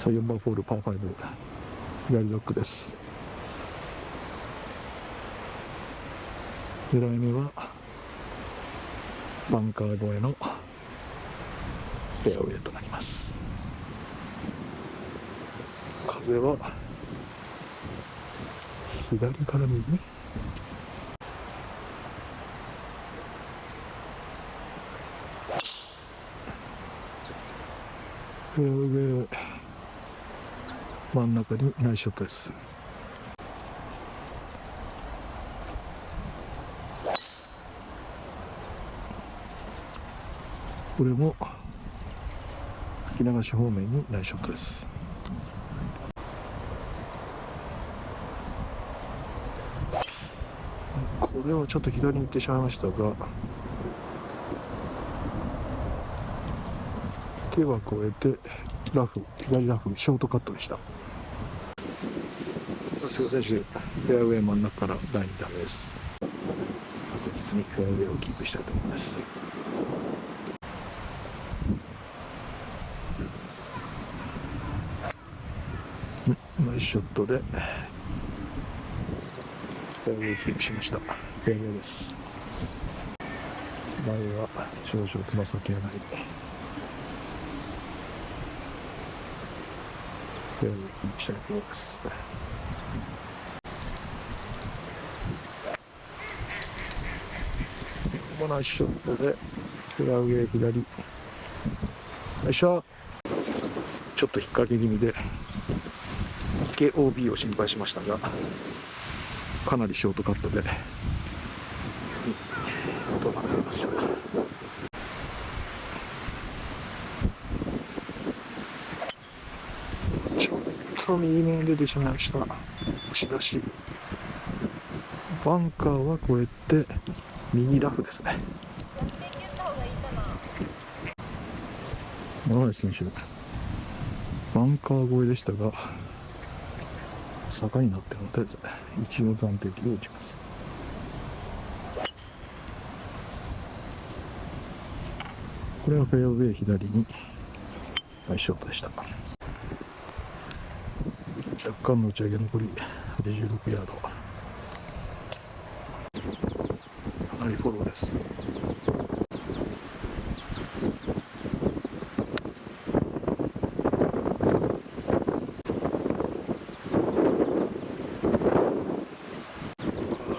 さあ4番ホールパー5左ドッグです。狙い目はバンカー越えのフェアウェイとなります。風は左から右？フェアウェイ真ん中にナイスショットです。これも吹き流し方面にナイスショットです。これはちょっと左に行ってしまいましたが手は越えてラフ左ラフショートカットでした。菅選手フェアウェイ真ん中から第2打目です。確実にフェアウェイをキープしたいと思います。ナイスショットでフェアウェイキープしました。フェアウェイです。前は少々つま先上がり。フェアウェイキープしたいと思います。このナイスショットでフェアウェイ左。よいしょ。ちょっと引っ掛け気味で。池 OB を心配しましたがかなりショートカットで。となっていました。ちょっと右目に出てしまいました。押し出し。バンカーは越えて。右ラフですね。山内選手バンカー越えでしたが坂になっているので一応暫定球を打ちます。これはフェアウェイ左にナイスショットでした。若干の打ち上げ残り86ヤード。かなりフォローです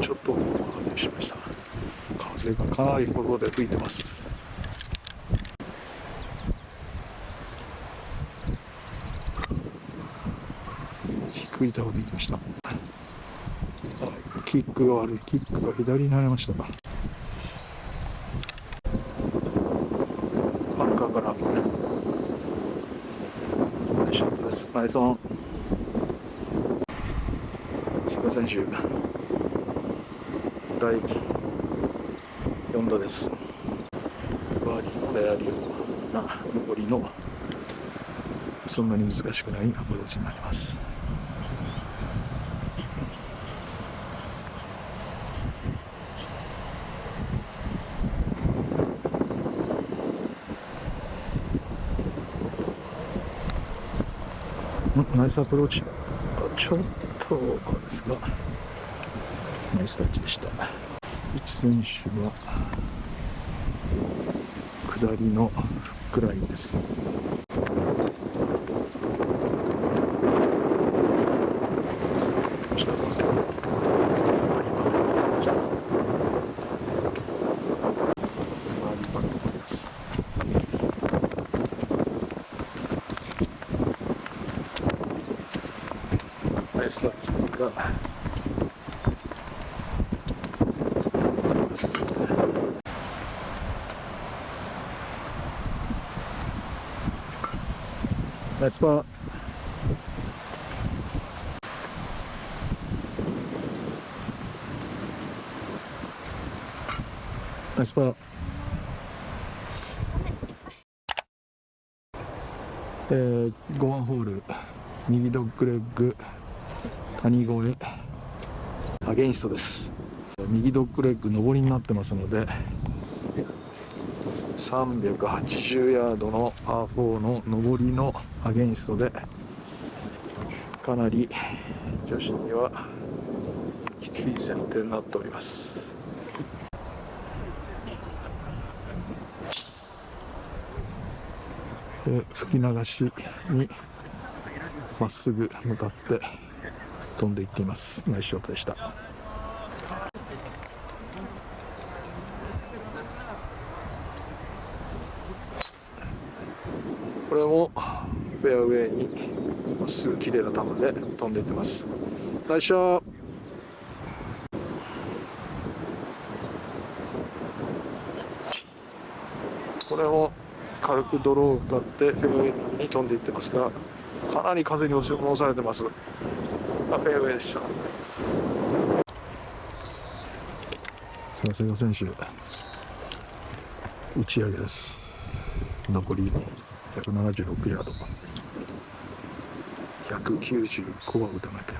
ちょっと外しました。風がかなりフォローで吹いてます。低いタオルでいきました。キックが悪い。キックが左になりましたバンカーからナイスショットです。ナイスオン菅選手。第4打です。バーディーの狙えるような上りのそんなに難しくないアプローチになります。ナイスアプローチ。ちょっとですがナイスタッチでした。一選手は下りのフックラインですナイスタッチですがナイスパーナイスパーえー、5番ホール右ドッグレッグ谷越えアゲインストです右ドッグレッグ上りになってますので380ヤードのパー4の上りのアゲインストでかなり女子にはきつい剪定になっております。で吹き流しにまっすぐ向かって飛んでいっています。ナイスショットでした。これもフェアウェイにまっすぐ綺麗な球で飛んでいってます。ナイスショットこれも軽くドローを使ってフェアウェイに飛んでいってますがかなり風に押し戻されてます。あフェアウェイでした。さあ瀬賀選手。打ち上げです。残り176ヤード195は打たなきゃ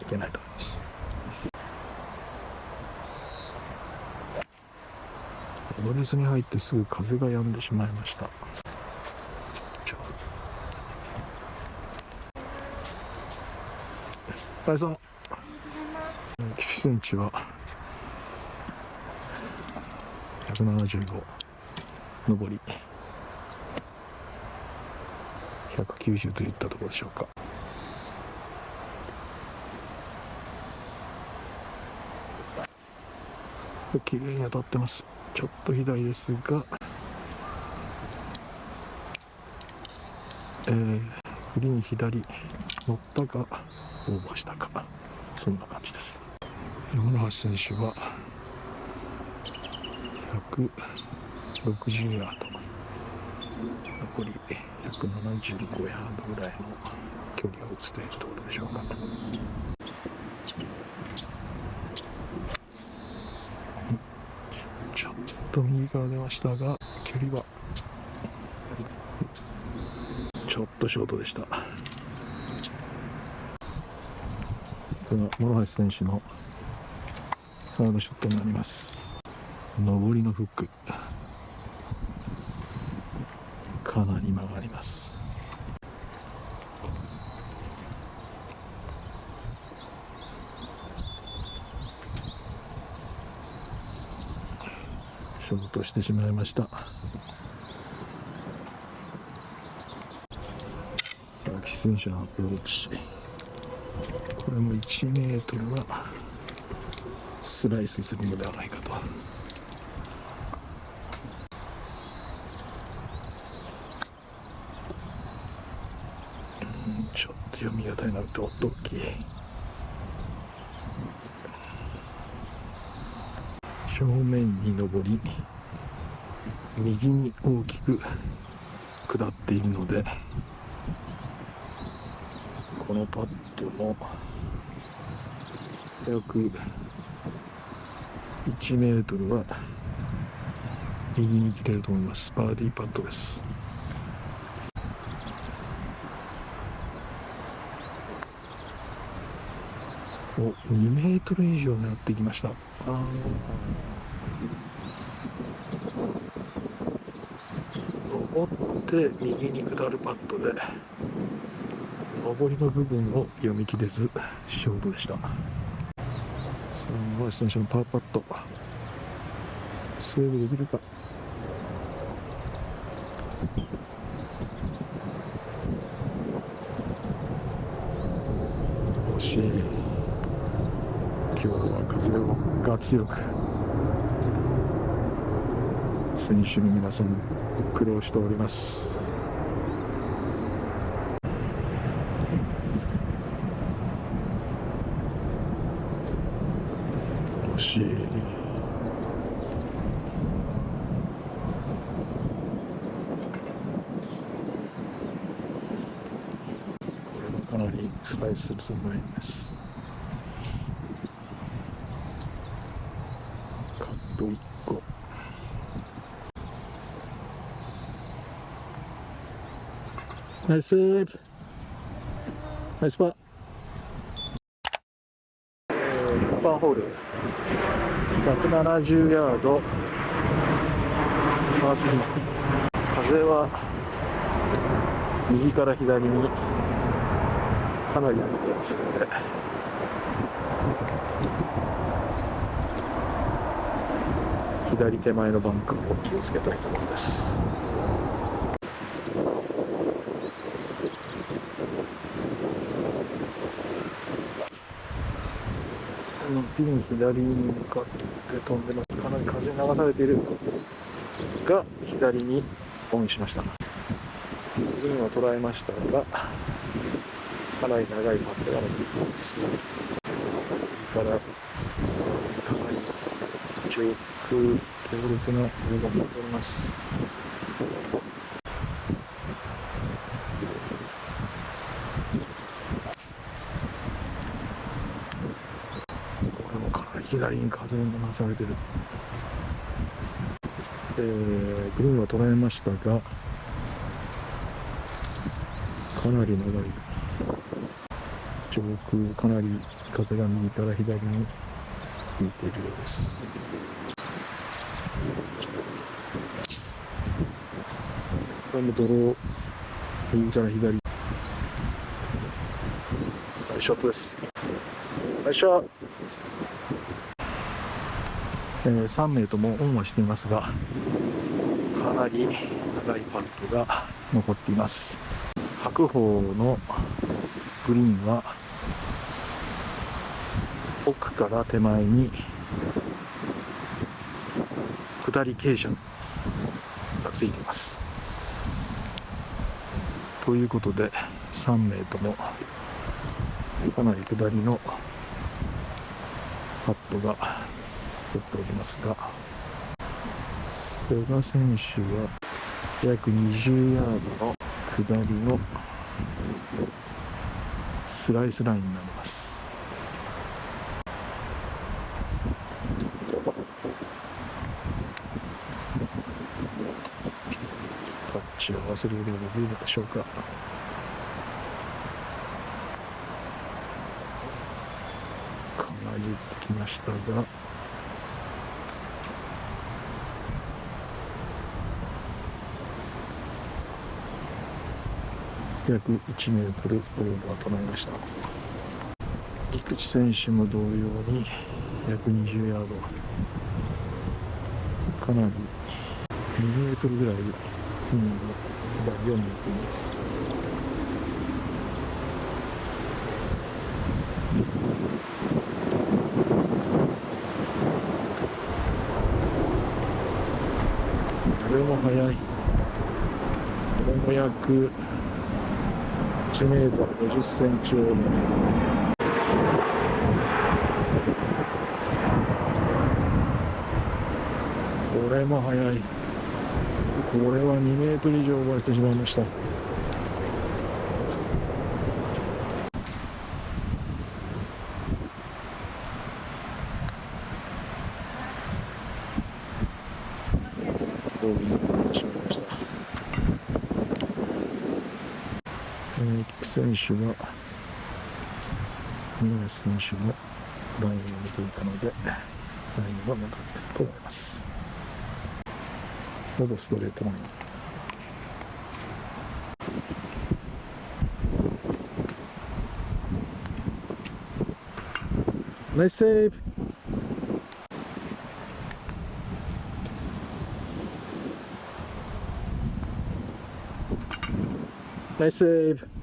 いけないと思います。ドレスに入ってすぐ風が止んでしまいました。大さん9セン。チは175上り。190といったところでしょうか。綺麗に当たってます。ちょっと左ですが。えー、グリーン左乗ったかオーバーしたか。そんな感じです。山橋選手は160ヤード。残り175ヤードぐらいの距離を打つというところでしょうかちょっと右から出ましたが距離は。ちょっとショートでした。これが諸橋選手のサードショットになります。上りのフックかなり曲がります。ショートしてしまいました。さあ岸選手のアプローチこれも1メートルはスライスするのではないかと。ちょっと読み方になるとドッキー。正面に上り右に大きく下っているのでこのパットも約1メートルは右に切れると思います。バーディーパットです。お2メートル以上狙ってきました。登って右に下るパットで上りの部分を読み切れずショートでした。さあ小選手のパーパット。セーブできるか。惜しい。今日は風が強く選手の皆さん苦労しております。惜しい。かなりスライスするつもりですと1個ナイスセーブナイスパー。パーホール。170ヤード。パー3風は右から左にかなり歩いていますので。左手前のバンクを気をつけたいところですピン左に向かって飛んでます。かなり風に流されている。が左にオンしました。グリーンは捉えましたがかなり長いパットが残っています。右からかなり上空強烈な風が吹いておりますこれもかなり左に風が流されてるえー、グリーンは捉えましたがかなり長い。上空かなり風が右から左に吹いているようです。これもドロー右から左。ナイスショットです。ナイスショット。えー、3名ともオンはしていますがかなり長いパットが残っています。白鵬のグリーンは奥から手前に下り傾斜がついています。ということで3名ともかなり下りのパットが取っておりますが瀬賀選手は約20ヤードの下りのスライスラインになります。タッチを合わせることができるでしょうか。かなり打ってきましたが。約1メートルオーバーとなりました。菊池選手も同様に約20ヤード。かなり2メートルぐらい、うん、左を向いています。これも速い。これも約1メートル50センチオーバーこれも速い。これは2メートル以上オーバーしてしまいましたボギーになってしまいましたえー、キク選手が宮橋選手のラインを見ていたのでラインは向かっていると思います。ほぼストレートライン。ナイスセーブ。ナイスセーブ。